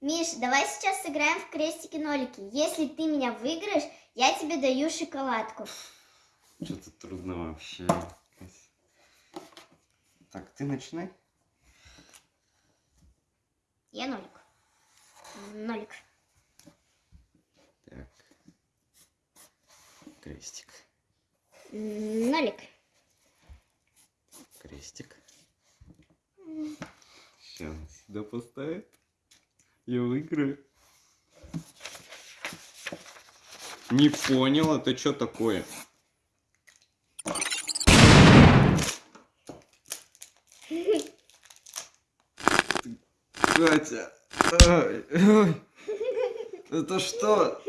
Миш, давай сейчас сыграем в крестики-нолики. Если ты меня выиграешь, я тебе даю шоколадку. Что-то трудно вообще. Так, ты начинай. Я нолик. Нолик. Так. Крестик. Нолик. Крестик. Сейчас сюда поставит. Я выиграю. Не понял, это что такое? Катя, ай, ай. это что?